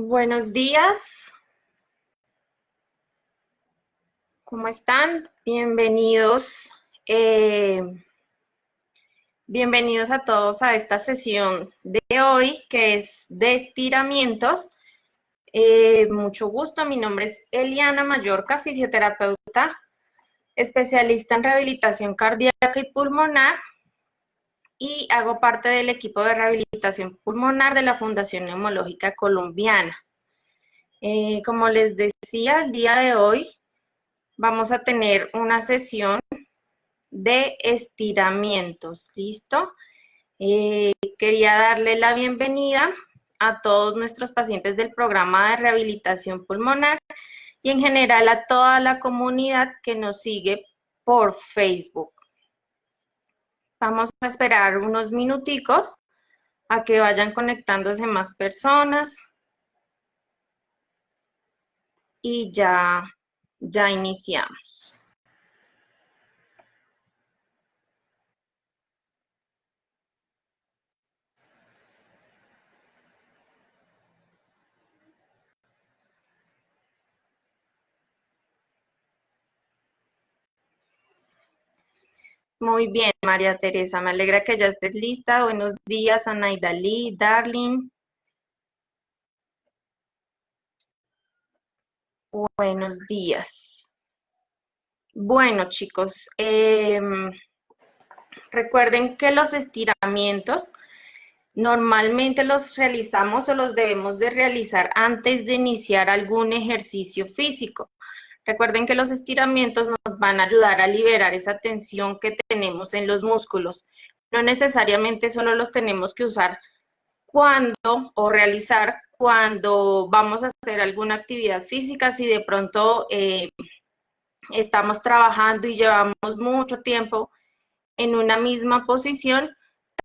Buenos días. ¿Cómo están? Bienvenidos. Eh, bienvenidos a todos a esta sesión de hoy que es de estiramientos. Eh, mucho gusto, mi nombre es Eliana Mallorca, fisioterapeuta, especialista en rehabilitación cardíaca y pulmonar y hago parte del equipo de rehabilitación pulmonar de la Fundación Neumológica Colombiana. Eh, como les decía, el día de hoy vamos a tener una sesión de estiramientos, ¿listo? Eh, quería darle la bienvenida a todos nuestros pacientes del programa de rehabilitación pulmonar y en general a toda la comunidad que nos sigue por Facebook. Vamos a esperar unos minuticos a que vayan conectándose más personas. Y ya, ya iniciamos. Muy bien, María Teresa, me alegra que ya estés lista. Buenos días, Anaidalí, Darling. Buenos días. Bueno, chicos, em, recuerden que los estiramientos normalmente los realizamos o los debemos de realizar antes de iniciar algún ejercicio físico. Recuerden que los estiramientos nos van a ayudar a liberar esa tensión que tenemos en los músculos. No necesariamente solo los tenemos que usar cuando o realizar cuando vamos a hacer alguna actividad física, si de pronto eh, estamos trabajando y llevamos mucho tiempo en una misma posición,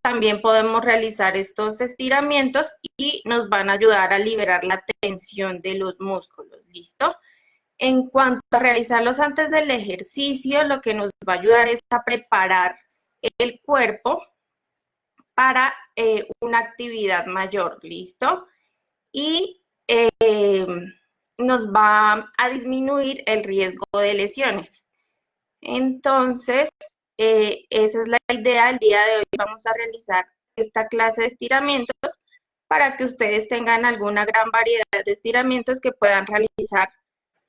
también podemos realizar estos estiramientos y nos van a ayudar a liberar la tensión de los músculos, ¿listo? En cuanto a realizarlos antes del ejercicio, lo que nos va a ayudar es a preparar el cuerpo para eh, una actividad mayor, ¿listo? Y eh, nos va a disminuir el riesgo de lesiones. Entonces, eh, esa es la idea. El día de hoy vamos a realizar esta clase de estiramientos para que ustedes tengan alguna gran variedad de estiramientos que puedan realizar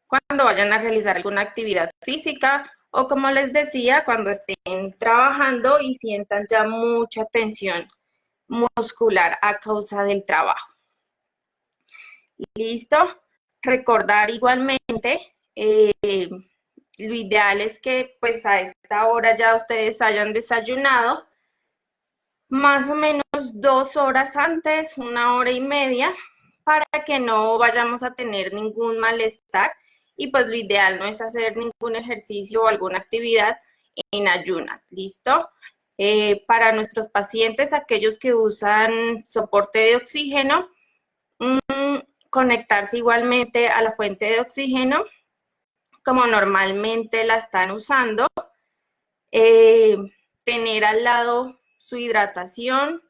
cuando vayan a realizar alguna actividad física o como les decía, cuando estén trabajando y sientan ya mucha tensión muscular a causa del trabajo. ¿Listo? Recordar igualmente, eh, lo ideal es que pues a esta hora ya ustedes hayan desayunado, más o menos dos horas antes, una hora y media, para que no vayamos a tener ningún malestar y pues lo ideal no es hacer ningún ejercicio o alguna actividad en ayunas, ¿listo? Eh, para nuestros pacientes, aquellos que usan soporte de oxígeno, mm, conectarse igualmente a la fuente de oxígeno, como normalmente la están usando, eh, tener al lado su hidratación,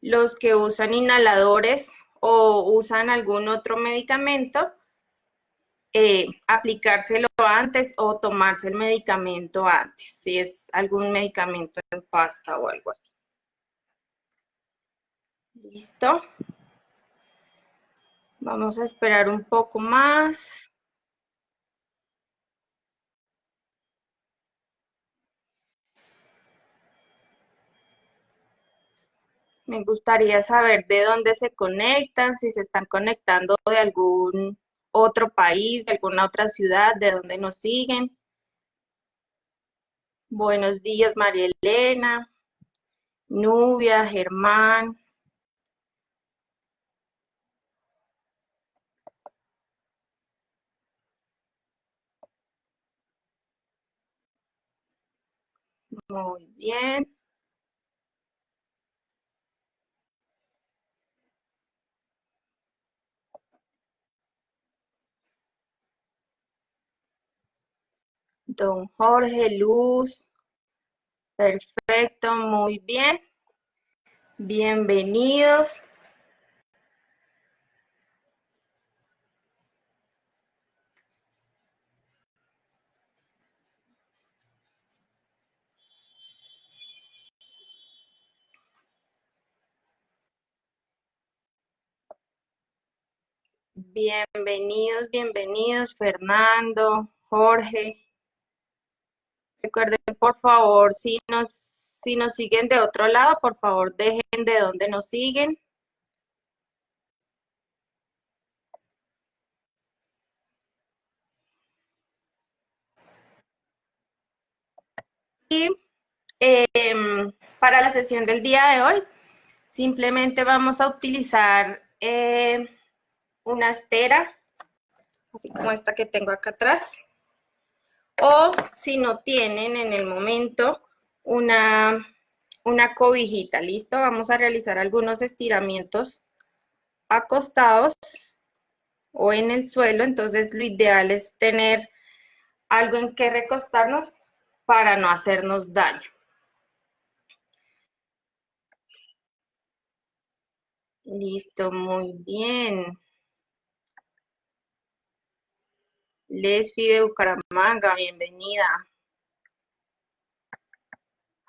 los que usan inhaladores o usan algún otro medicamento, eh, aplicárselo antes o tomarse el medicamento antes, si es algún medicamento en pasta o algo así. ¿Listo? Vamos a esperar un poco más. Me gustaría saber de dónde se conectan, si se están conectando de algún otro país, de alguna otra ciudad, de donde nos siguen. Buenos días, María Elena, Nubia, Germán. Muy bien. Don Jorge, Luz. Perfecto, muy bien. Bienvenidos. Bienvenidos, bienvenidos, Fernando, Jorge. Recuerden, por favor, si nos, si nos siguen de otro lado, por favor, dejen de dónde nos siguen. Y em, para la sesión del día de hoy, simplemente vamos a utilizar eh, una estera, así como esta que tengo acá atrás. O si no tienen en el momento una, una cobijita, ¿listo? Vamos a realizar algunos estiramientos acostados o en el suelo, entonces lo ideal es tener algo en que recostarnos para no hacernos daño. Listo, muy bien. Lesfi de Bucaramanga, bienvenida.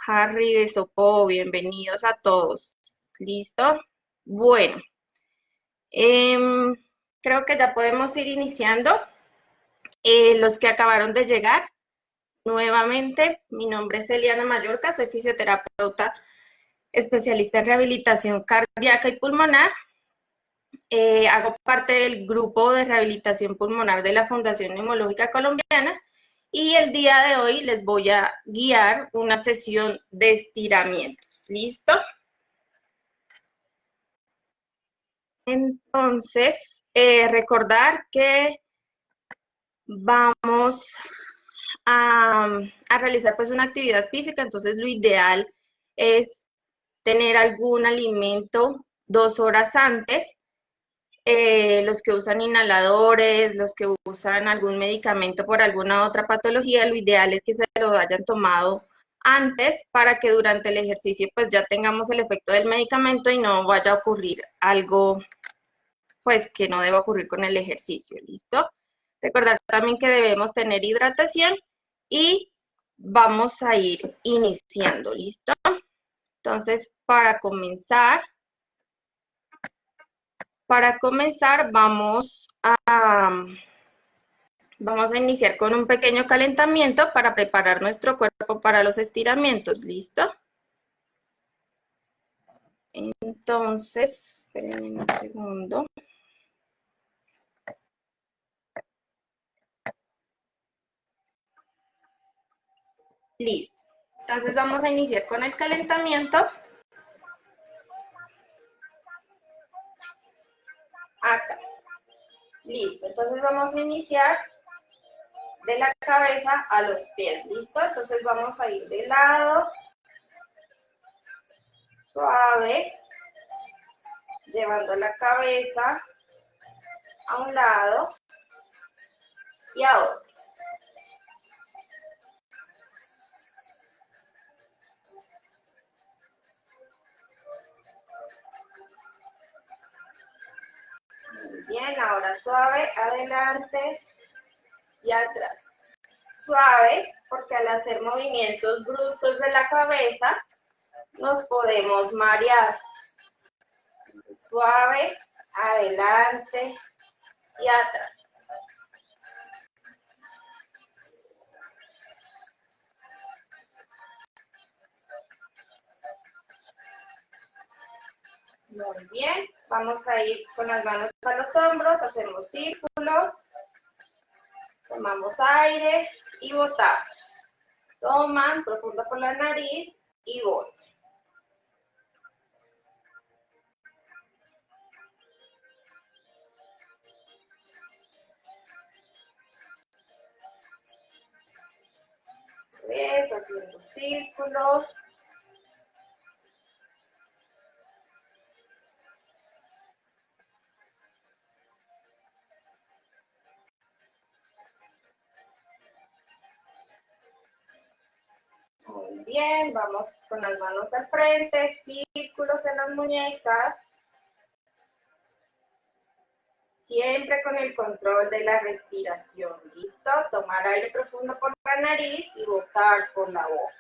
Harry de Sopó, bienvenidos a todos. ¿Listo? Bueno, em, creo que ya podemos ir iniciando. Eh, los que acabaron de llegar, Nuevamente, mi nombre es Eliana Mallorca, soy fisioterapeuta especialista en rehabilitación cardíaca y pulmonar. Eh, hago parte del grupo de rehabilitación pulmonar de la Fundación Neumológica Colombiana y el día de hoy les voy a guiar una sesión de estiramientos. ¿Listo? Entonces, eh, recordar que vamos a, realizar pues una actividad física, entonces lo ideal es tener algún alimento dos horas antes. Eh, los que usan inhaladores, los que usan algún medicamento por alguna otra patología, lo ideal es que se lo hayan tomado antes para que durante el ejercicio pues ya tengamos el efecto del medicamento y no vaya a ocurrir algo pues que no deba ocurrir con el ejercicio, ¿listo? Recordar también que debemos tener hidratación y vamos a ir iniciando, ¿listo? Entonces, para comenzar, para comenzar vamos a, vamos a iniciar con un pequeño calentamiento para preparar nuestro cuerpo para los estiramientos, ¿listo? Entonces, esperen un segundo. Listo. Entonces vamos a iniciar con el calentamiento. Acá. Listo. Entonces vamos a iniciar de la cabeza a los pies. ¿Listo? Entonces vamos a ir de lado. Suave. Llevando la cabeza a un lado y a otro. Ahora suave, adelante y atrás. Suave, porque al hacer movimientos bruscos de la cabeza, nos podemos marear. Suave, adelante y atrás. Muy bien, vamos a ir con las manos a los hombros, hacemos círculos, tomamos aire y botamos. Toman profundo por la nariz y botan. haciendo círculos. Vamos con las manos al frente, círculos en las muñecas. Siempre con el control de la respiración, ¿listo? Tomar aire profundo por la nariz y botar por la boca.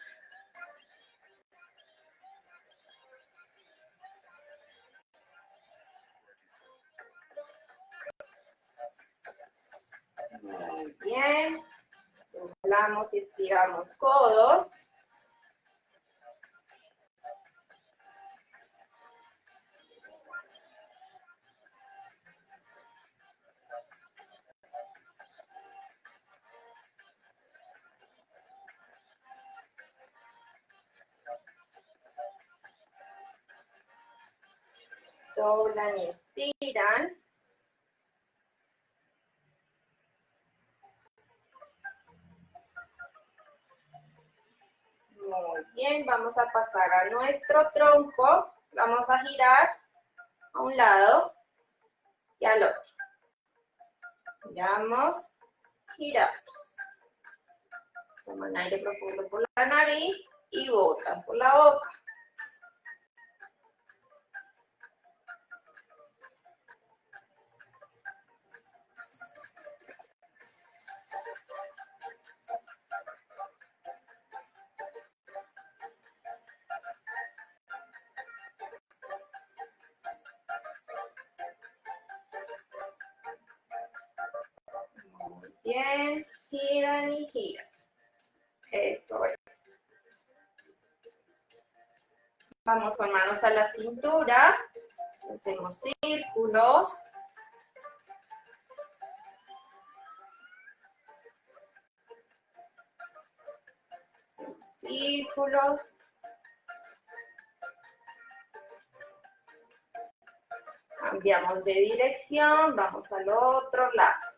Muy bien. Doblamos y estiramos codos. Doblan y estiran. Muy bien, vamos a pasar a nuestro tronco. Vamos a girar a un lado y al otro. Giramos, giramos. Toman aire profundo por la nariz y botan por la boca. A la cintura. Hacemos círculos. Círculos. Cambiamos de dirección, vamos al otro lado.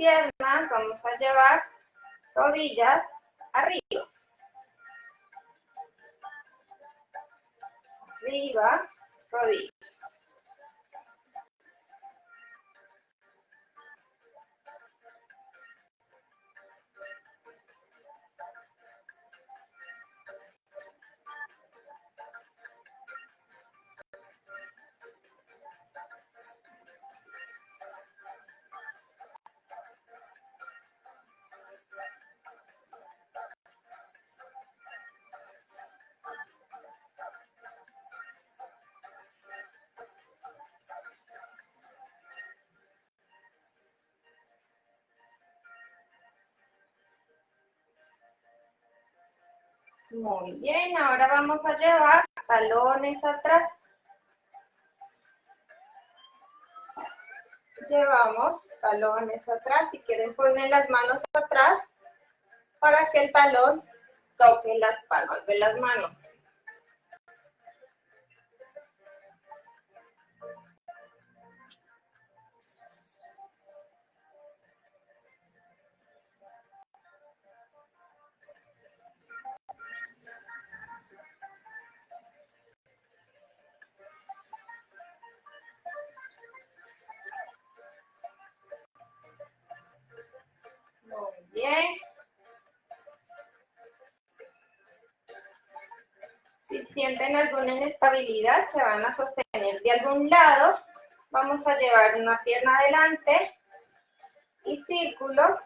Piernas. Vamos a llevar rodillas arriba. Arriba, rodillas. Muy bien, ahora vamos a llevar talones atrás. Llevamos talones atrás. Si quieren poner las manos atrás para que el talón toque las palmas de las manos. Si sienten alguna inestabilidad, se van a sostener de algún lado. Vamos a llevar una pierna adelante y círculos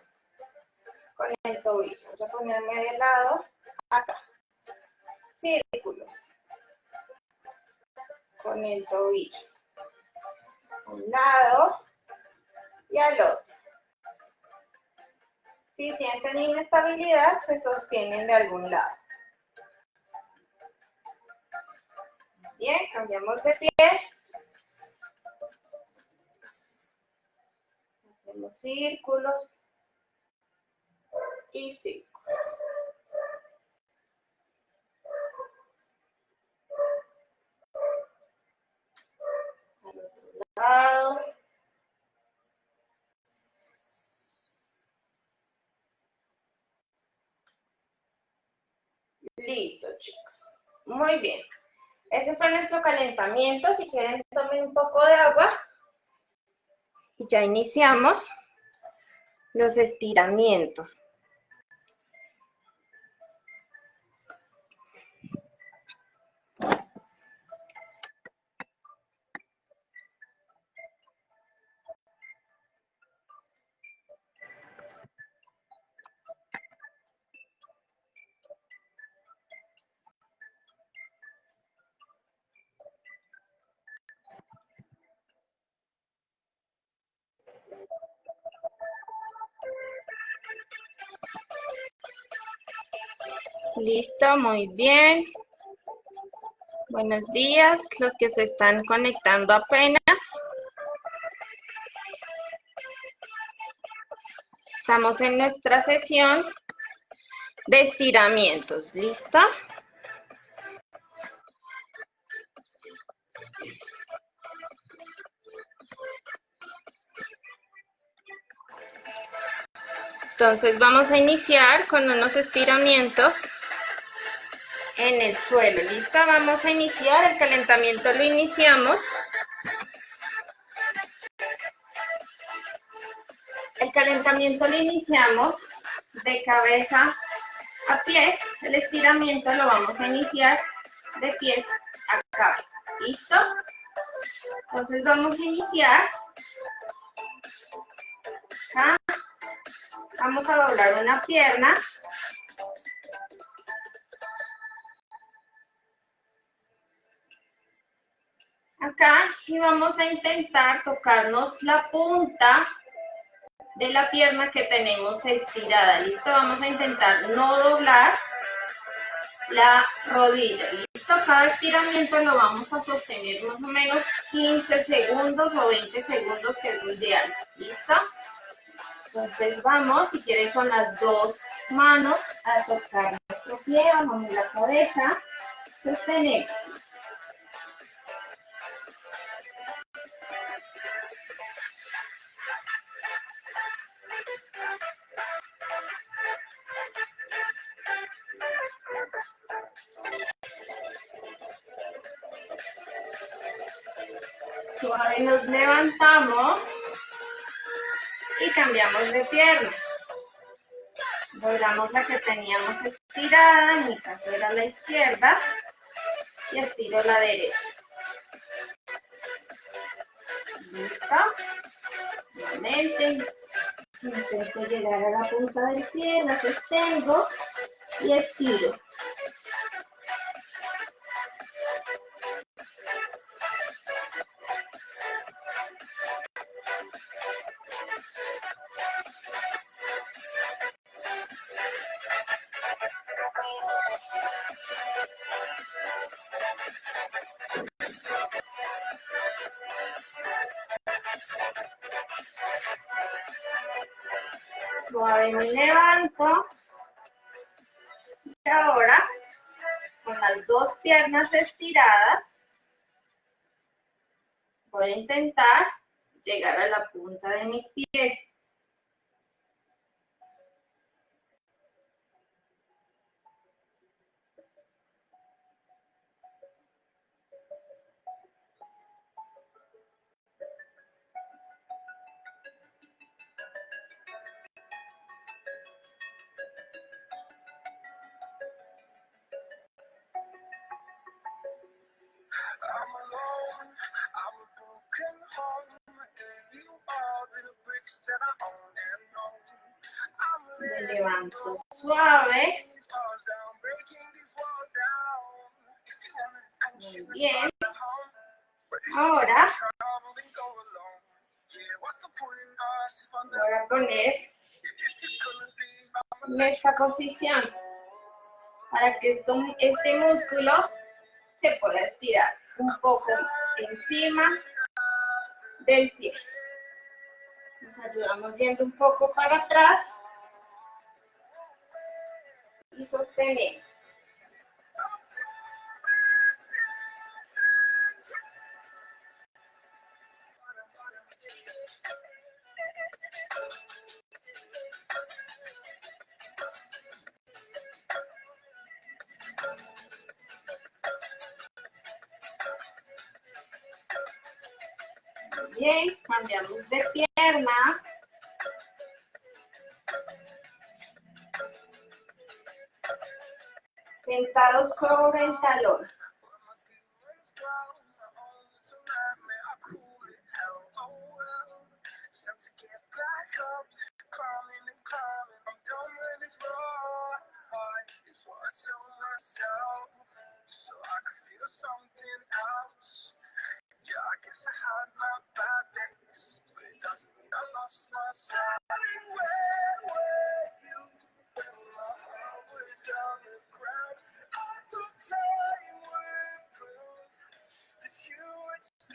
con el tobillo. Voy a ponerme de lado acá. Círculos con el tobillo. un lado y al otro. Si sienten inestabilidad, se sostienen de algún lado. Bien, cambiamos de pie. Hacemos círculos y círculos. Al otro lado. Listo, chicos. Muy bien. Ese fue nuestro calentamiento. Si quieren, tomen un poco de agua. Y ya iniciamos los estiramientos. Muy bien. Buenos días, los que se están conectando apenas. Estamos en nuestra sesión de estiramientos, ¿listo? Entonces vamos a iniciar con unos estiramientos en el suelo. ¿Listo? Vamos a iniciar. El calentamiento lo iniciamos. El calentamiento lo iniciamos de cabeza a pies. El estiramiento lo vamos a iniciar de pies a cabeza. ¿Listo? Entonces vamos a iniciar. Vamos a doblar una pierna y vamos a intentar tocarnos la punta de la pierna que tenemos estirada. ¿Listo? Vamos a intentar no doblar la rodilla. ¿Listo? Cada estiramiento lo vamos a sostener más o menos 15 segundos o 20 segundos, que es lo ideal. ¿Listo? Entonces vamos, si quieren, con las dos manos a tocar nuestro pie, vamos la cabeza, sostenemos. Suave nos levantamos y cambiamos de pierna. Doblamos la que teníamos estirada, en mi caso era la izquierda, y estiro la derecha. ¿Listo? Nuevamente, intento llegar a la punta del pie, la sostengo y estiro. Piernas estiradas, voy a intentar llegar a la punta de mis pies. Me levanto suave. Muy bien. Ahora voy a poner en esta posición para que esto, este músculo se pueda estirar un poco encima del pie. Nos ayudamos yendo un poco para atrás y sostenemos. Cambiamos de pierna. Sentados sobre el talón.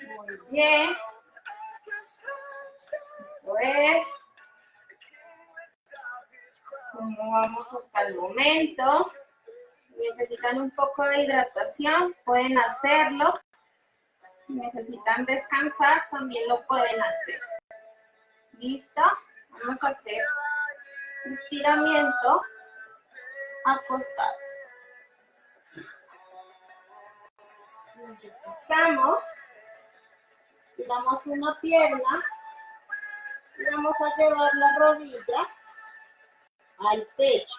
Muy bien. Eso es. ¿Cómo vamos hasta el momento? Necesitan un poco de hidratación, pueden hacerlo. Si necesitan descansar, también lo pueden hacer. ¿Listo? Vamos a hacer estiramiento acostados. Nos recostamos, tiramos una pierna y vamos a llevar la rodilla al pecho.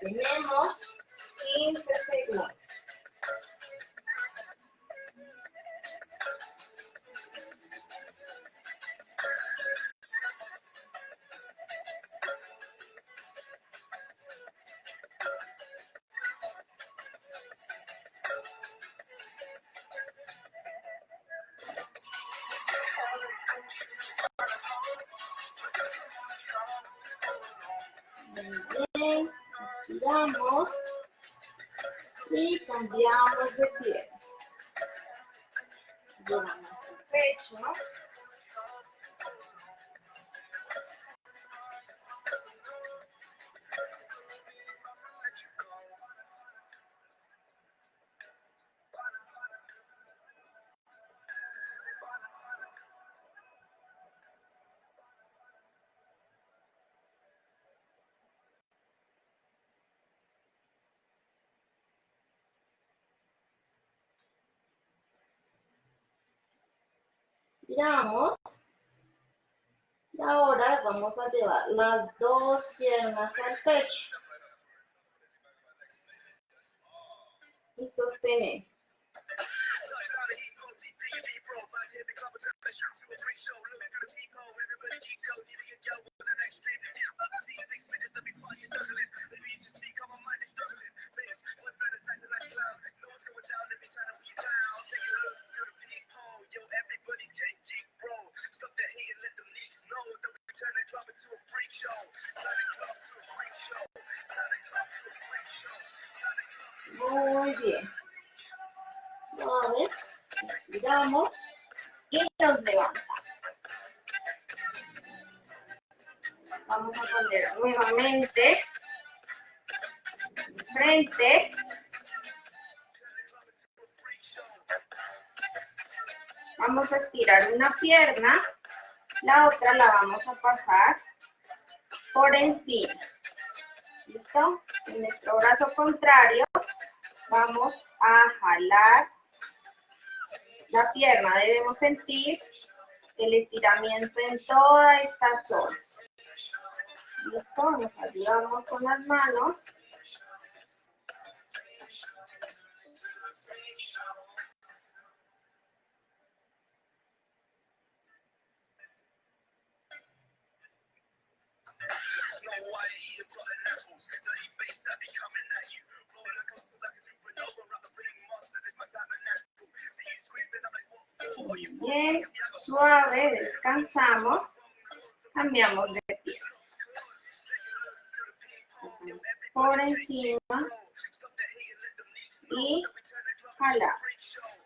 Tenemos 15 segundos. Giramos. Y ahora vamos a llevar las dos piernas al pecho. Y sostener. Muy bien. Vale. Giramos y nos levantamos. Vamos a poner nuevamente frente. Vamos a estirar una pierna, la otra la vamos a pasar por encima. ¿Listo? En nuestro brazo contrario vamos a jalar la pierna. Debemos sentir el estiramiento en toda esta zona. ¿Listo? Nos ayudamos con las manos. Bien, suave, descansamos, cambiamos de pie. por encima y jalamos.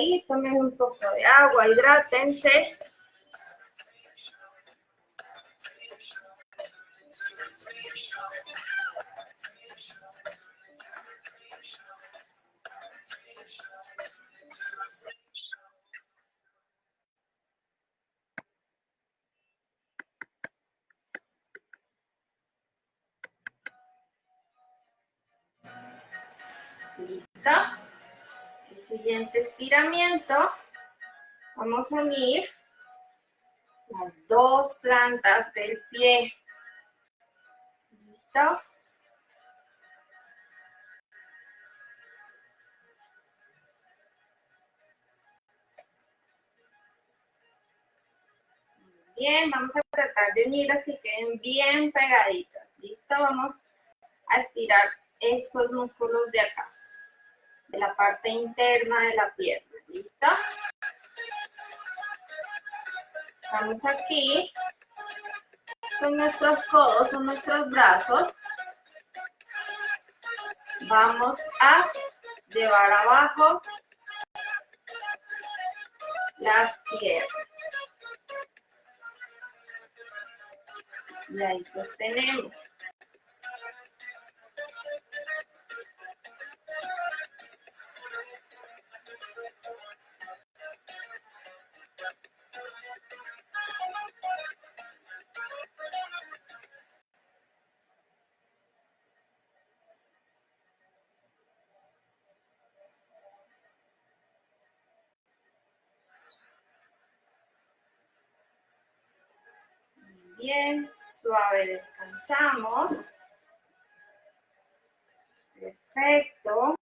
Ahí? Tomen un poco de agua, hidrátense. Vamos a unir las dos plantas del pie. ¿Listo? Bien, vamos a tratar de unirlas que queden bien pegaditas. ¿Listo? Vamos a estirar estos músculos de acá de la parte interna de la pierna. ¿Listo? Estamos aquí con nuestros codos o nuestros brazos. Vamos a llevar abajo las piernas. Y ahí sostenemos. Descansamos. Perfecto.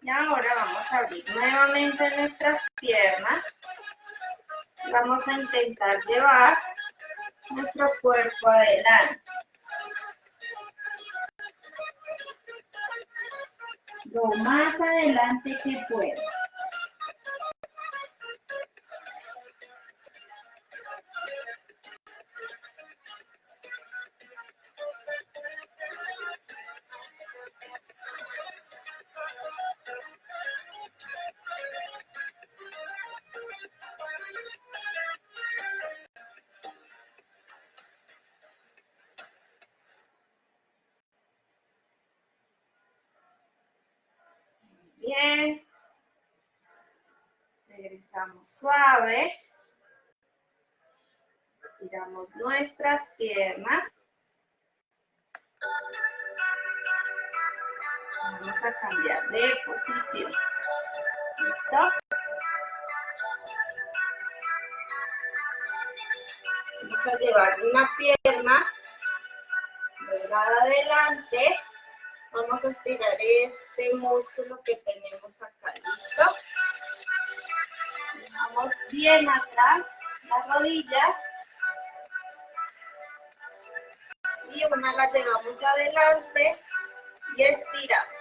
Y ahora vamos a abrir nuevamente nuestras piernas. Vamos a intentar llevar nuestro cuerpo adelante. Lo más adelante que pueda. Suave. Estiramos nuestras piernas. Vamos a cambiar de posición. ¿Listo? Vamos a llevar una pierna adelante Vamos a estirar este músculo que tenemos Bien atrás la rodilla. Y una la llevamos adelante y estiramos.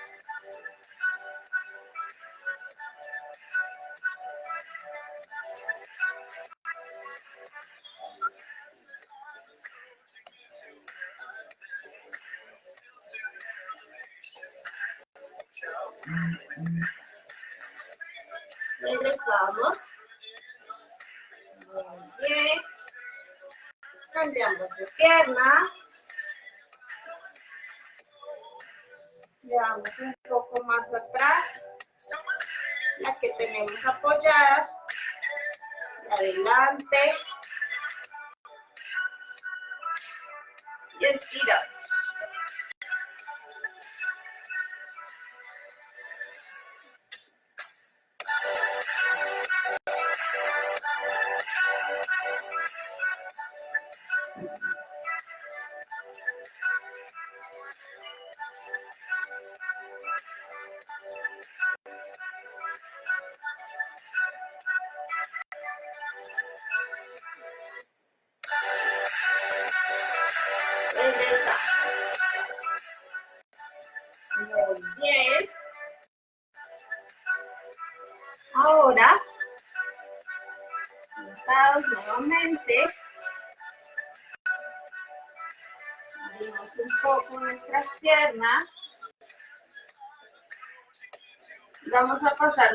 La que tenemos apoyada. Adelante. Y estiramos.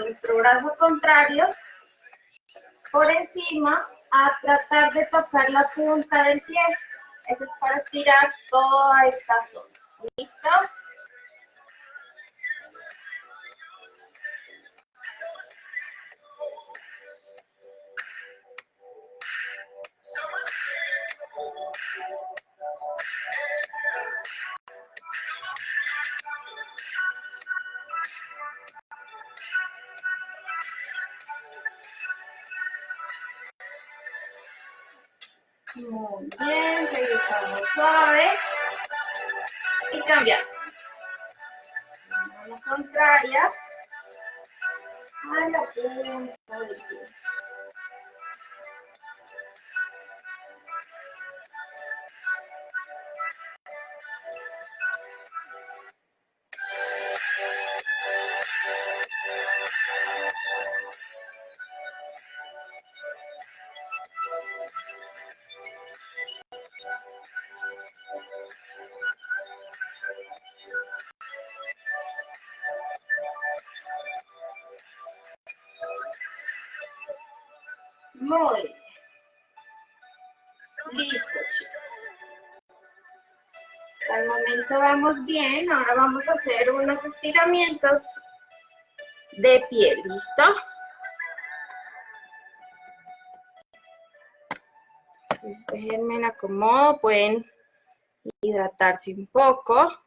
Nuestro brazo contrario por encima a tratar de tocar la punta del pie. Eso es para estirar toda esta zona. ¿Listo? Punta del pie. Bien. Ahora vamos a hacer unos estiramientos de pie. ¿Listo? Entonces, déjenme en acomodo. Pueden hidratarse un poco.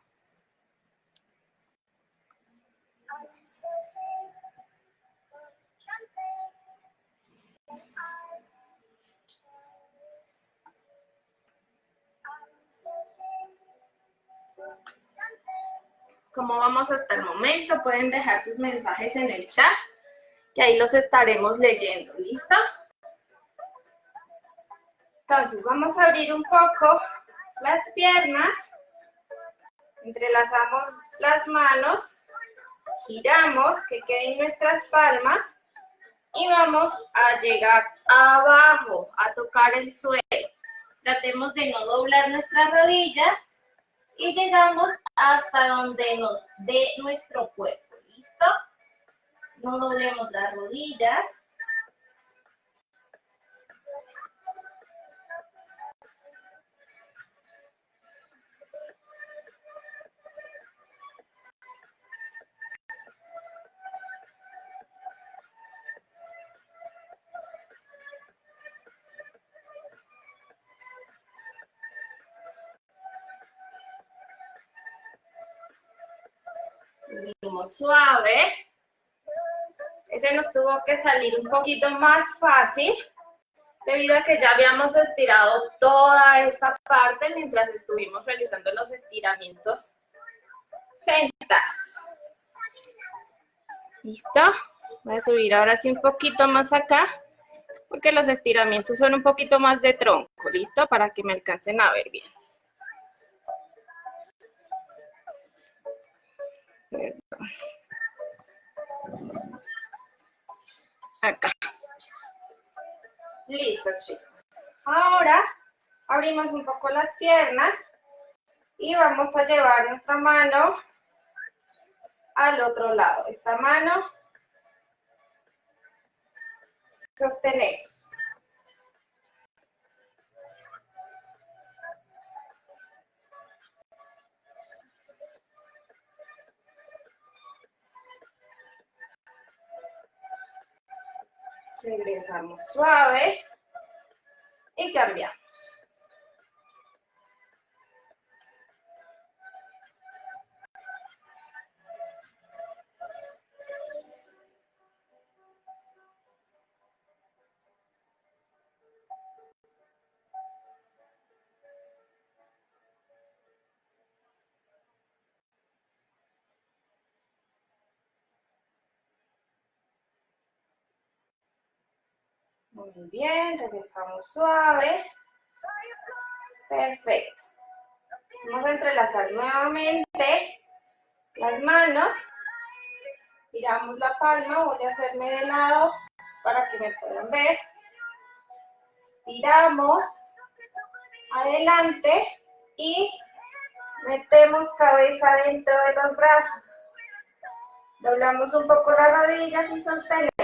Pueden dejar sus mensajes en el chat, que ahí los estaremos leyendo. ¿Listo? Entonces, vamos a abrir un poco las piernas. Entrelazamos las manos. Giramos, que queden nuestras palmas. Y vamos a llegar abajo, a tocar el suelo. Tratemos de no doblar nuestras rodillas y llegamos hasta donde nos dé nuestro cuerpo. ¿Listo? No doblemos las rodillas. Suave. Ese nos tuvo que salir un poquito más fácil debido a que ya habíamos estirado toda esta parte mientras estuvimos realizando los estiramientos sentados. ¿Listo? Voy a subir ahora sí un poquito más acá porque los estiramientos son un poquito más de tronco, ¿listo? Para que me alcancen a ver bien. Abrimos un poco las piernas y vamos a llevar nuestra mano al otro lado. Esta mano sostenemos. Regresamos suave y cambiamos. Muy bien, regresamos suave. Perfecto. Vamos a entrelazar nuevamente las manos. Tiramos la palma, voy a hacerme de lado para que me puedan ver. estiramos adelante y metemos cabeza dentro de los brazos. Doblamos un poco las rodillas y sostenemos.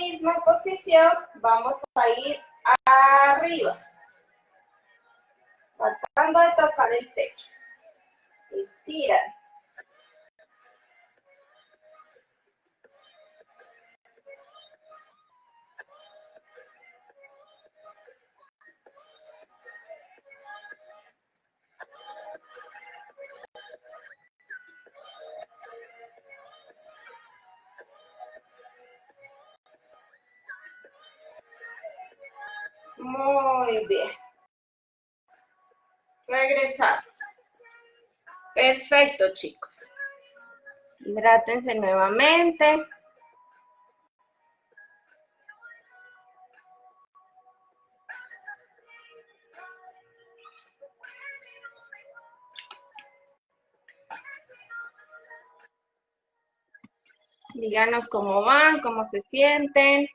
Misma posición vamos a ir arriba. Tratando de tocar el techo. Estira. Muy bien. Regresamos. Perfecto, chicos. Hidrátense nuevamente. Díganos cómo van, cómo se sienten.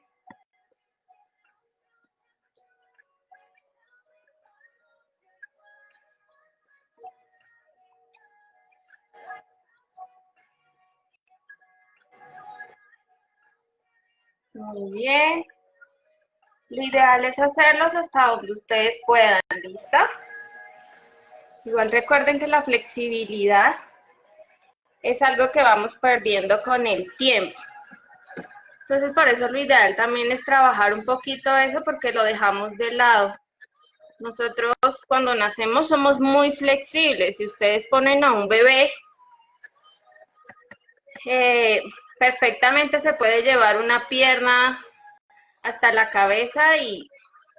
Muy bien. Lo ideal es hacerlos hasta donde ustedes puedan, ¿lista? Igual recuerden que la flexibilidad es algo que vamos perdiendo con el tiempo. Entonces, por eso lo ideal también es trabajar un poquito eso porque lo dejamos de lado. Nosotros cuando nacemos somos muy flexibles. Si ustedes ponen a un bebé eh, perfectamente se puede llevar una pierna hasta la cabeza y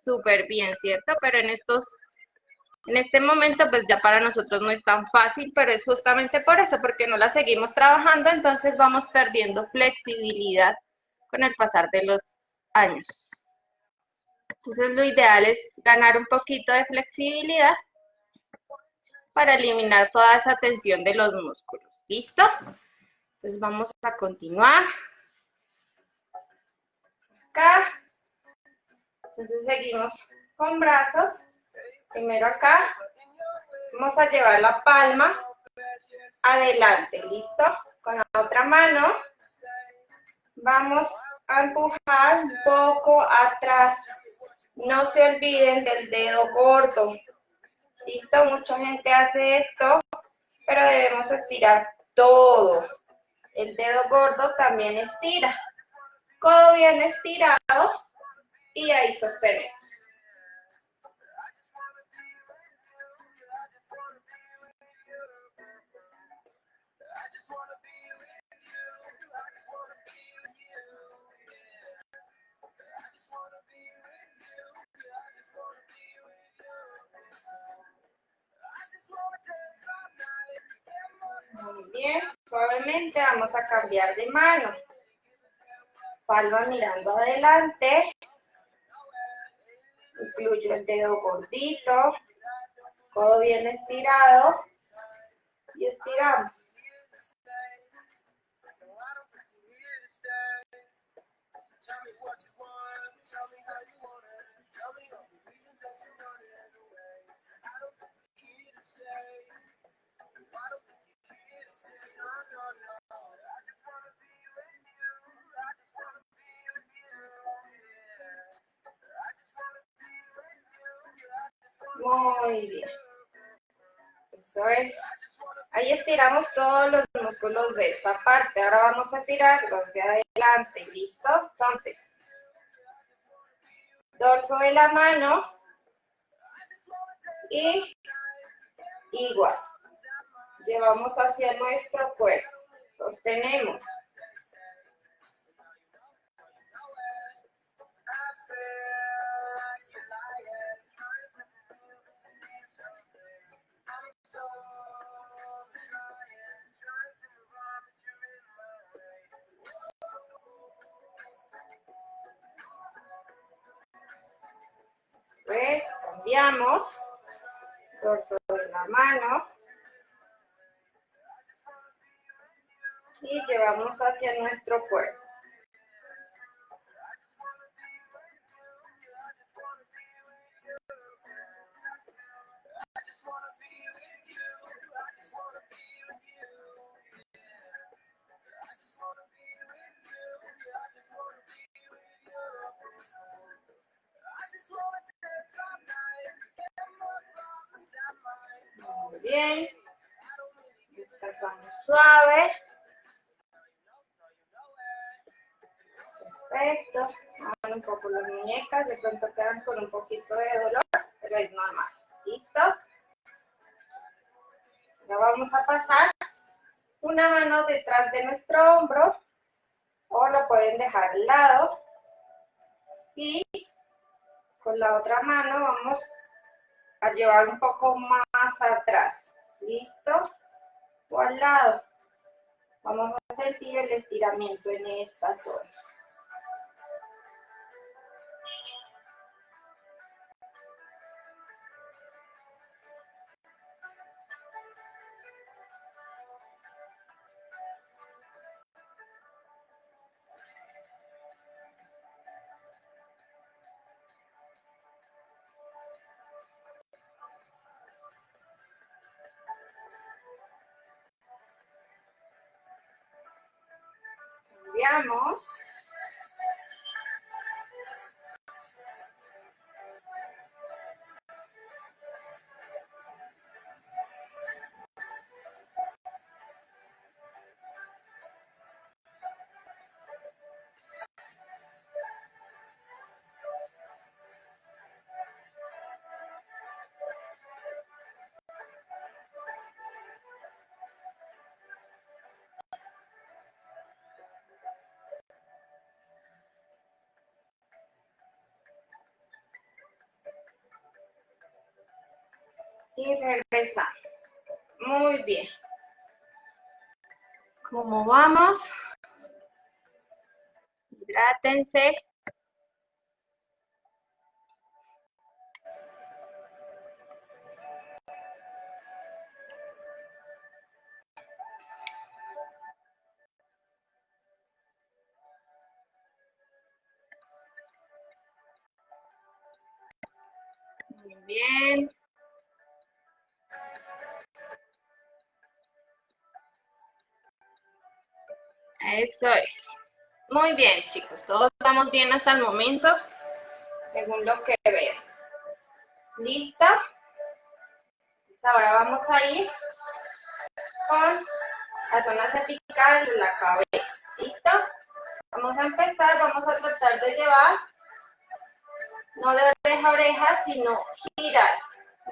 súper bien, ¿cierto? Pero en estos, en este momento pues ya para nosotros no es tan fácil, pero es justamente por eso, porque no la seguimos trabajando, entonces vamos perdiendo flexibilidad con el pasar de los años. Entonces lo ideal es ganar un poquito de flexibilidad para eliminar toda esa tensión de los músculos. ¿Listo? Vamos a continuar. Acá. Entonces seguimos con brazos. Primero acá. Vamos a llevar la palma adelante, ¿listo? Con la otra mano vamos a empujar un poco atrás. No se olviden del dedo gordo. ¿Listo? Mucha gente hace esto, pero debemos estirar todo. El dedo gordo también estira. Codo bien estirado y ahí sostenemos. Muy bien, suavemente vamos a cambiar de mano. Palma mirando adelante. Incluyo el dedo gordito. Codo bien estirado. Y estiramos. Muy bien. Eso es. Ahí estiramos todos los músculos de esta parte. Ahora vamos a estirar los de adelante. ¿Listo? Entonces, dorso de la mano y igual. Llevamos hacia nuestro cuerpo. Sostenemos. Cambiamos. Dorso de la mano. Y llevamos hacia nuestro cuerpo. La otra mano vamos a llevar un poco más atrás. ¿Listo? O al lado. Vamos a sentir el estiramiento en esta zona. Cambiamos. Muy bien. ¿Cómo vamos? Hidrátense. Muy bien, chicos. Todos estamos bien hasta el momento, según lo que veo. ¿Lista? Ahora vamos a ir con la zona cervical de la cabeza. ¿Listo? Vamos a empezar, vamos a tratar de llevar, no de oreja a oreja, sino girar.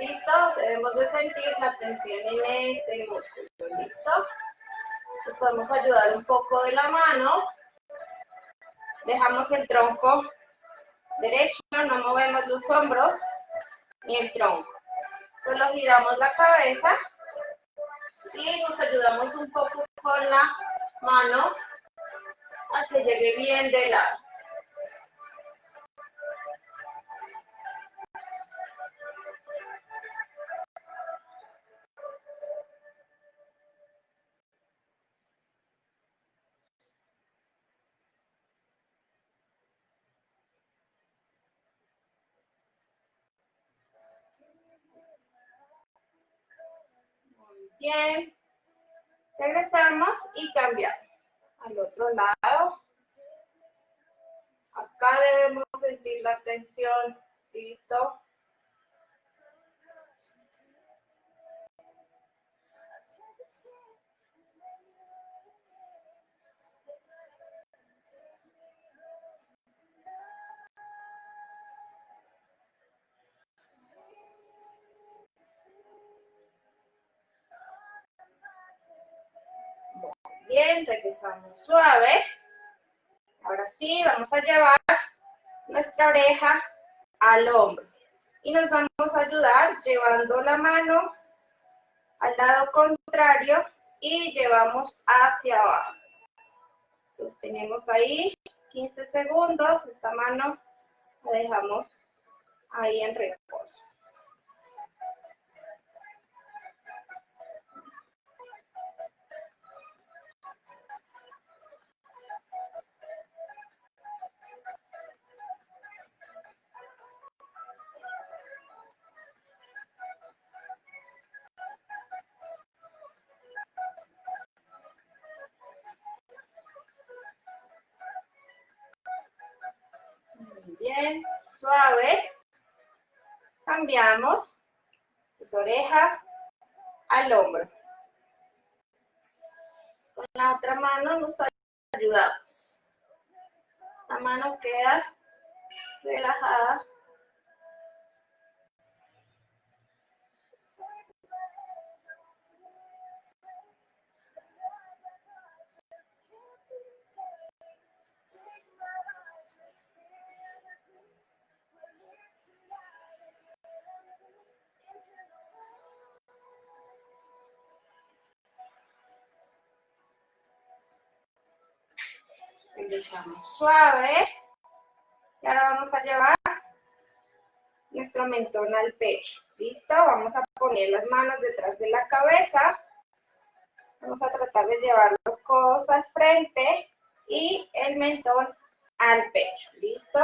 ¿Listo? Debemos de sentir la tensión en este músculo. ¿Listo? podemos ayudar un poco de la mano. Dejamos el tronco derecho, no movemos los hombros ni el tronco. Solo giramos la cabeza y nos ayudamos un poco con la mano a que llegue bien de lado. Bien. Regresamos y cambiamos. Al otro lado. Acá debemos sentir la tensión. Listo. Bien, regresamos suave. Ahora sí, vamos a llevar nuestra oreja al hombro. Y nos vamos a ayudar llevando la mano al lado contrario y llevamos hacia abajo. Sostenemos ahí 15 segundos, esta mano la dejamos ahí en reposo. Suave. Y ahora vamos a llevar nuestro mentón al pecho. ¿Listo? Vamos a poner las manos detrás de la cabeza. Vamos a tratar de llevar los codos al frente y el mentón al pecho. ¿Listo?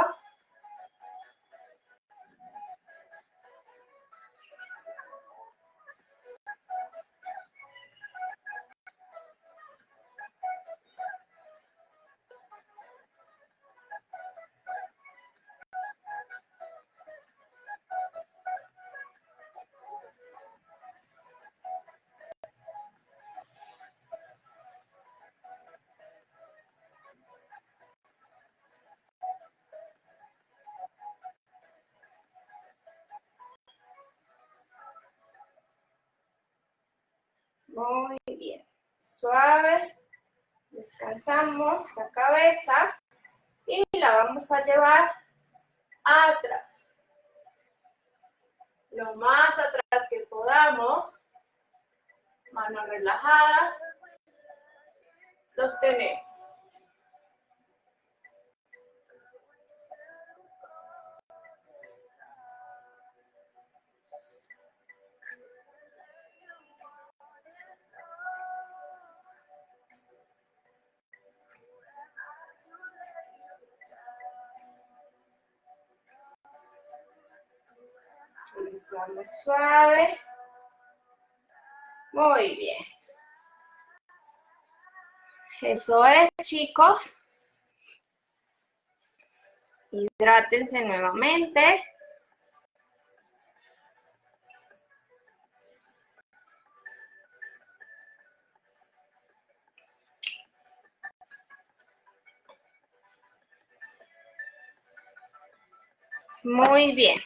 Muy bien. Suave. Descansamos la cabeza y la vamos a llevar atrás. Lo más atrás que podamos. Manos relajadas. Sostenemos. Suave. Muy bien. Eso es, chicos. Hidrátense nuevamente. Muy bien.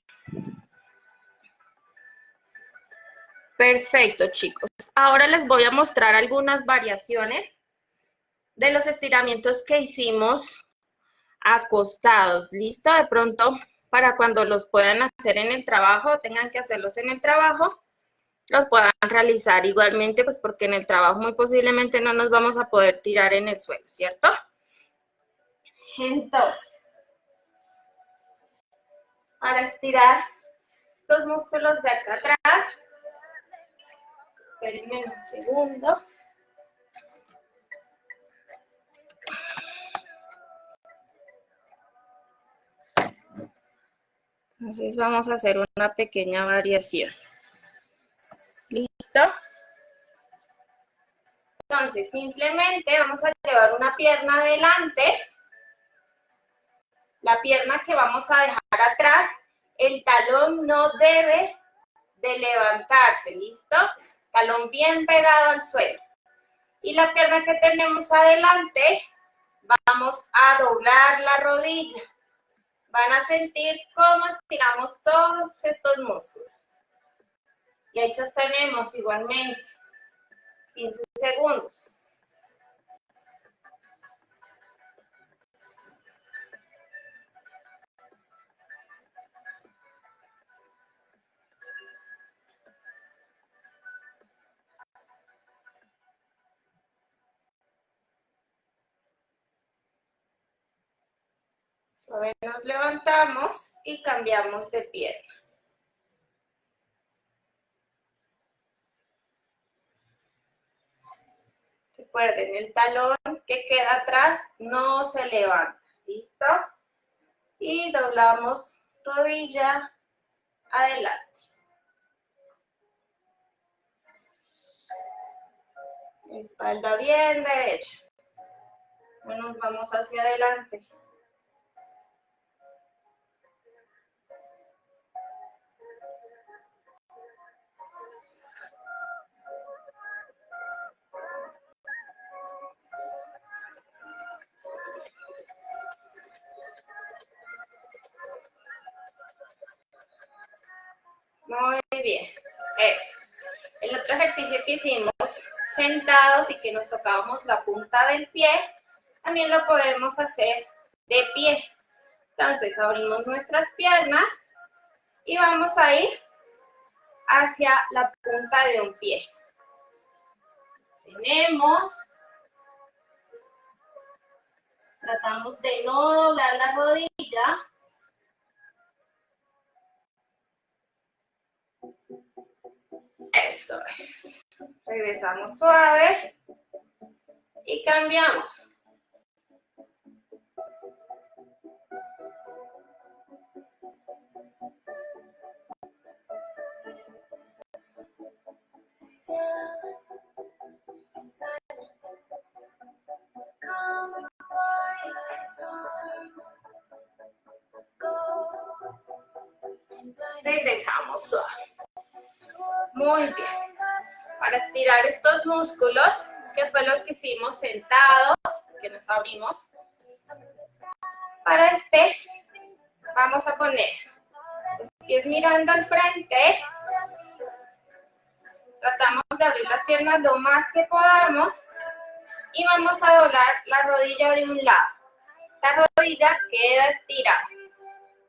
Perfecto, chicos. Ahora les voy a mostrar algunas variaciones de los estiramientos que hicimos acostados. ¿Listo? De pronto, para cuando los puedan hacer en el trabajo, tengan que hacerlos en el trabajo, los puedan realizar igualmente, pues porque en el trabajo muy posiblemente no nos vamos a poder tirar en el suelo, ¿cierto? Entonces, para estirar estos músculos de acá atrás, Espérenme un segundo. Entonces vamos a hacer una pequeña variación. ¿Listo? Entonces simplemente vamos a llevar una pierna adelante. La pierna que vamos a dejar atrás, el talón no debe de levantarse, ¿listo? Talón bien pegado al suelo. Y la pierna que tenemos adelante, vamos a doblar la rodilla. Van a sentir cómo estiramos todos estos músculos. Y ahí sostenemos igualmente 15 segundos. Suave nos levantamos y cambiamos de pierna. Recuerden, el talón que queda atrás no se levanta. ¿Listo? Y doblamos rodilla adelante. Espalda bien derecha. Nos vamos hacia adelante. Lo podemos hacer de pie. Entonces abrimos nuestras piernas y vamos a ir hacia la punta de un pie. Tenemos. Tratamos de no doblar la rodilla. Eso es. Regresamos suave y cambiamos. Regresamos suave. Muy bien. Para estirar estos músculos, que fue lo que hicimos sentados, que nos abrimos. Para este, vamos a poner los pies mirando al frente. Tratamos de abrir las piernas lo más que podamos. Y vamos a doblar la rodilla de un lado. La rodilla queda estirada.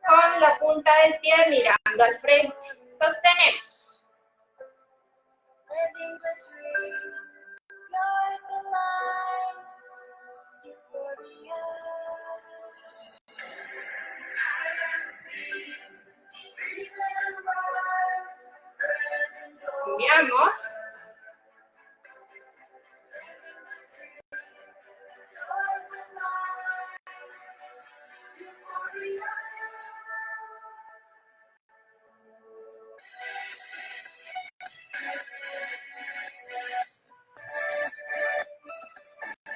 Con la punta del pie mirando al frente. Sostenemos. Cambiamos.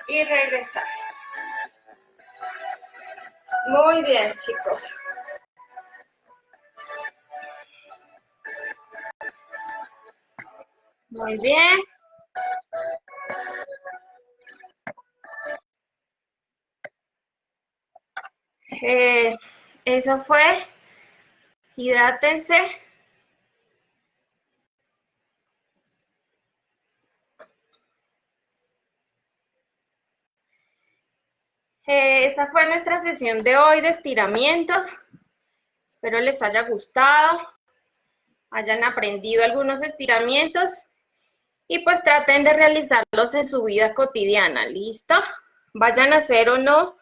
y regresar. Muy bien, chicos. Muy bien. Eh, eso fue. Hidrátense. Eh, esa fue nuestra sesión de hoy de estiramientos. Espero les haya gustado, hayan aprendido algunos estiramientos y pues traten de realizarlos en su vida cotidiana, ¿listo? Vayan a hacer o no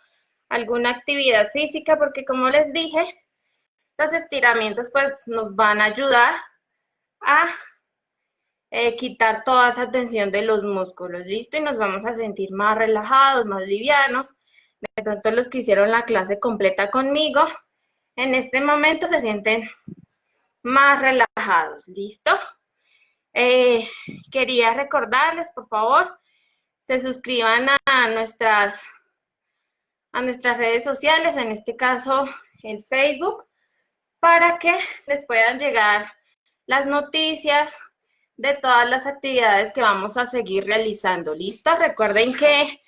alguna actividad física porque como les dije, los estiramientos pues nos van a ayudar a eh, quitar toda esa tensión de los músculos, ¿listo? Y nos vamos a sentir más relajados, más livianos de pronto los que hicieron la clase completa conmigo, en este momento se sienten más relajados, ¿listo? Eh, quería recordarles, por favor, se suscriban a nuestras, a nuestras redes sociales, en este caso en Facebook, para que les puedan llegar las noticias de todas las actividades que vamos a seguir realizando. ¿Listo? Recuerden que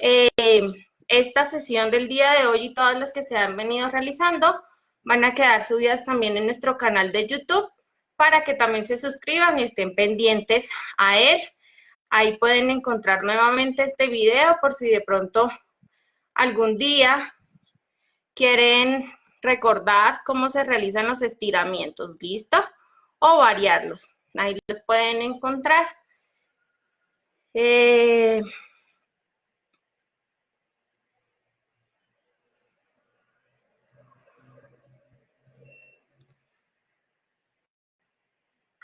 eh, esta sesión del día de hoy y todas las que se han venido realizando van a quedar subidas también en nuestro canal de YouTube para que también se suscriban y estén pendientes a él. Ahí pueden encontrar nuevamente este video por si de pronto algún día quieren recordar cómo se realizan los estiramientos, ¿listo? O variarlos. Ahí los pueden encontrar. Eh,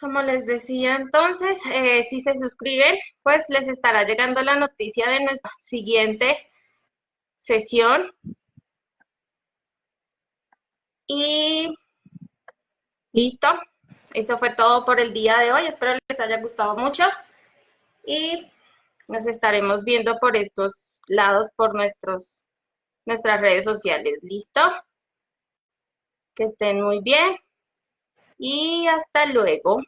Como les decía entonces, eh, si se suscriben, pues les estará llegando la noticia de nuestra siguiente sesión. Y listo. Eso fue todo por el día de hoy. Espero les haya gustado mucho. Y nos estaremos viendo por estos lados, por nuestros, nuestras redes sociales. ¿Listo? Que estén muy bien. Y hasta luego.